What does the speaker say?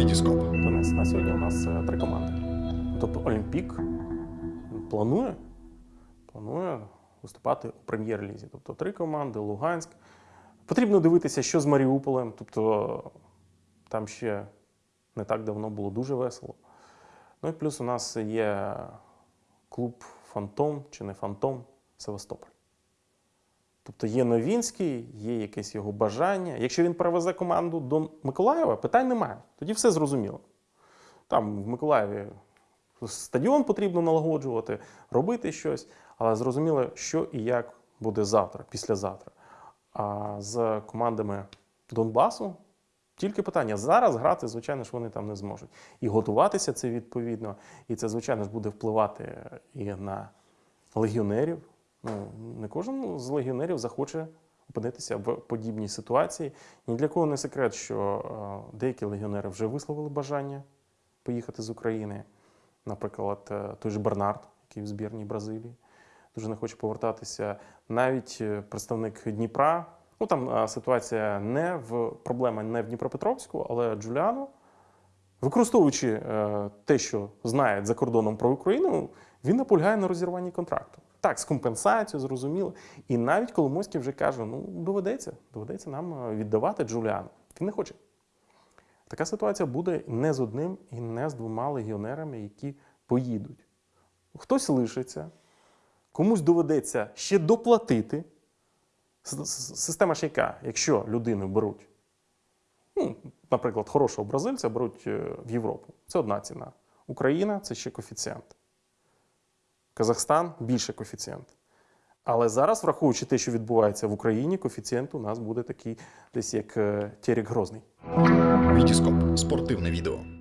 Вітіскоп. Денис, на сьогодні у нас е, три команди. Тобто Олімпік планує, планує виступати у прем'єр-лізі. Тобто три команди, Луганськ. Потрібно дивитися, що з Маріуполем. Тобто там ще не так давно було дуже весело. Ну і плюс у нас є клуб Фантом чи не Фантом Севастополь. Тобто є Новінський, є якесь його бажання. Якщо він перевезе команду до Миколаєва, питань немає. Тоді все зрозуміло. Там в Миколаєві стадіон потрібно налагоджувати, робити щось, але зрозуміло, що і як буде завтра, післязавтра. А з командами Донбасу тільки питання. Зараз грати, звичайно ж, вони там не зможуть. І готуватися це відповідно. І це, звичайно ж, буде впливати і на легіонерів. Ну, не кожен з легіонерів захоче опинитися в подібній ситуації. Ні для кого не секрет, що е, деякі легіонери вже висловили бажання поїхати з України. Наприклад, е, той же Бернард, який в збірній Бразилії, дуже не хоче повертатися. Навіть е, представник Дніпра. Ну там ситуація не в проблема не в Дніпропетровську, але Джуліано, використовуючи те, що знає за кордоном про Україну, він наполягає на розірванні контракту. Так, з компенсацією, зрозуміло. І навіть Коломойський вже каже: ну, доведеться, доведеться нам е, віддавати Джуліану. Він не хоче. Така ситуація буде не з одним і не з двома легіонерами, які поїдуть. Хтось лишиться, комусь доведеться ще доплатити. Система ж яка, якщо людину беруть, ну, наприклад, хорошого бразильця беруть е, в Європу, це одна ціна. Україна це ще коефіцієнт. Казахстан більше коефіцієнт. Але зараз, враховуючи те, що відбувається в Україні, коефіцієнт у нас буде такий, десь як е, Терек Грозний. Вітіскоп. Спортивне відео.